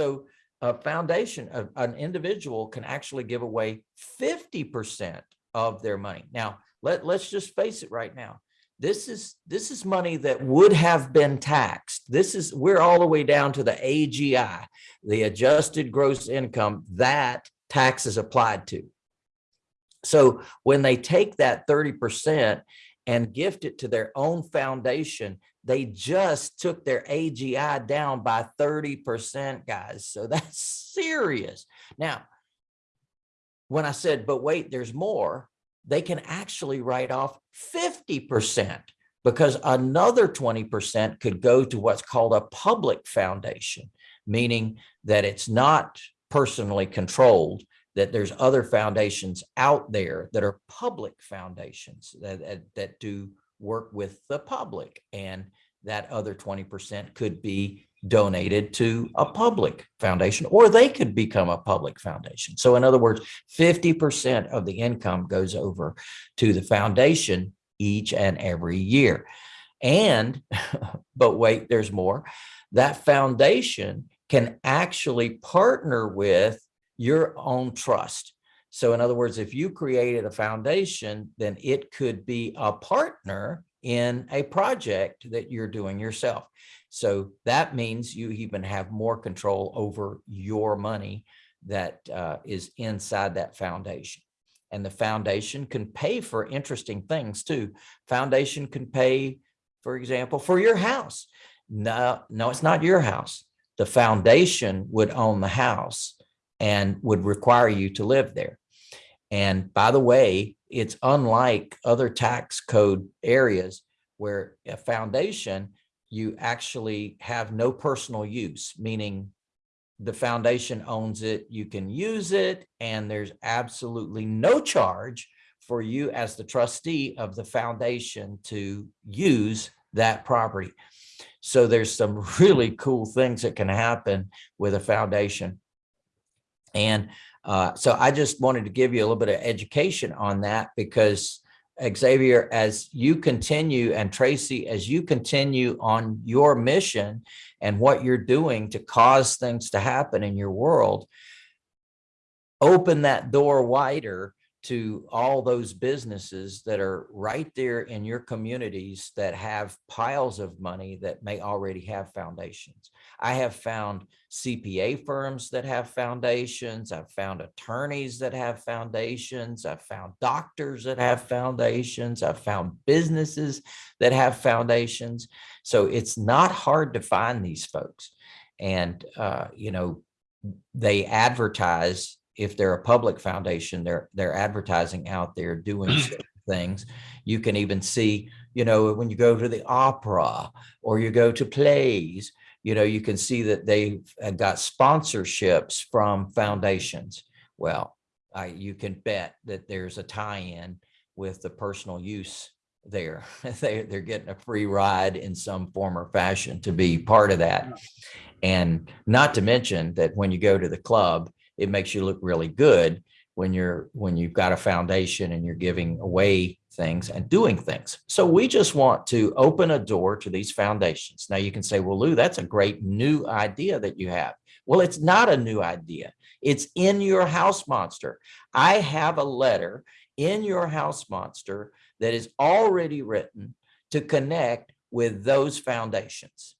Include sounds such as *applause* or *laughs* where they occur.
So a foundation, a- an individual can actually give away fifty percent of their money. Now, let, let's just face it right now. This is, this is money that would have been taxed. This is, we're all the way down to the AGI, the adjusted gross income that tax is applied to. So when they take that thirty percent and gift it to their own foundation, they just took their AGI down by thirty percent, guys. So that's serious. Now, when I said, but wait, there's more, they can actually write off fifty percent because another twenty percent could go to what's called a public foundation, meaning that it's not personally controlled, that there's other foundations out there that are public foundations that, that, that do work with the public. And that other 20% could be donated to a public foundation, or they could become a public foundation. So in other words, 50% of the income goes over to the foundation each and every year. And, *laughs* but wait, there's more. That foundation can actually partner with your own trust. So in other words, if you created a foundation, then it could be a partner in a project that you're doing yourself. So that means you even have more control over your money that uh, is inside that foundation. And the foundation can pay for interesting things too. Foundation can pay, for example, for your house. No, no, it's not your house. The foundation would own the house and would require you to live there. And by the way, it's unlike other tax code areas where a foundation, you actually have no personal use, meaning the foundation owns it, you can use it, and there's absolutely no charge for you as the trustee of the foundation to use that property. So there's some *laughs* really cool things that can happen with a foundation. And uh, so I just wanted to give you a little bit of education on that because Xavier, as you continue and Tracy, as you continue on your mission and what you're doing to cause things to happen in your world, open that door wider to all those businesses that are right there in your communities that have piles of money that may already have foundations. I have found CPA firms that have foundations. I've found attorneys that have foundations. I've found doctors that have foundations. I've found businesses that have foundations. So it's not hard to find these folks. And, uh, you know, they advertise if they're a public foundation, they're they're advertising out there doing mm. things. You can even see, you know, when you go to the opera or you go to plays, you know, you can see that they've uh, got sponsorships from foundations. Well, I, you can bet that there's a tie-in with the personal use there. *laughs* they, they're getting a free ride in some form or fashion to be part of that. And not to mention that when you go to the club, it makes you look really good when you're when you've got a foundation and you're giving away things and doing things. So we just want to open a door to these foundations. Now you can say, well, Lou, that's a great new idea that you have. Well, it's not a new idea. It's in your house monster. I have a letter in your house monster that is already written to connect with those foundations.